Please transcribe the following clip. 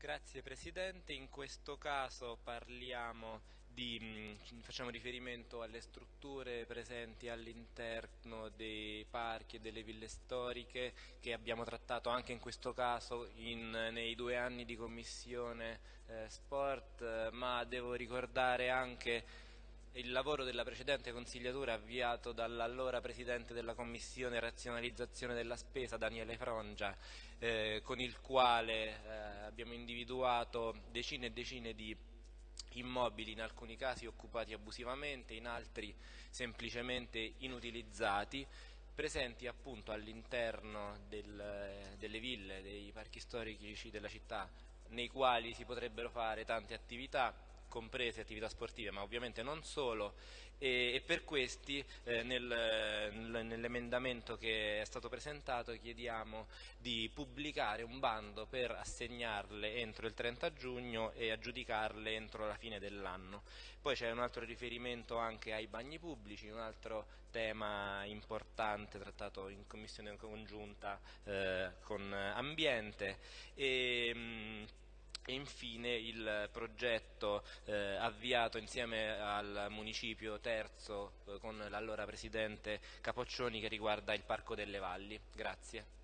Grazie Presidente, in questo caso parliamo di, mm, facciamo riferimento alle strutture presenti all'interno dei parchi e delle ville storiche che abbiamo trattato anche in questo caso in, nei due anni di commissione eh, sport, ma devo ricordare anche il lavoro della precedente consigliatura avviato dall'allora Presidente della Commissione Razionalizzazione della Spesa, Daniele Frongia, eh, con il quale eh, abbiamo individuato decine e decine di immobili in alcuni casi occupati abusivamente, in altri semplicemente inutilizzati, presenti appunto all'interno del, delle ville, dei parchi storici della città, nei quali si potrebbero fare tante attività, comprese attività sportive, ma ovviamente non solo, e, e per questi eh, nel, nell'emendamento che è stato presentato chiediamo di pubblicare un bando per assegnarle entro il 30 giugno e aggiudicarle entro la fine dell'anno. Poi c'è un altro riferimento anche ai bagni pubblici, un altro tema importante trattato in commissione congiunta eh, con ambiente. E, mh, e infine il progetto eh, avviato insieme al municipio terzo eh, con l'allora presidente Capoccioni che riguarda il Parco delle Valli. Grazie.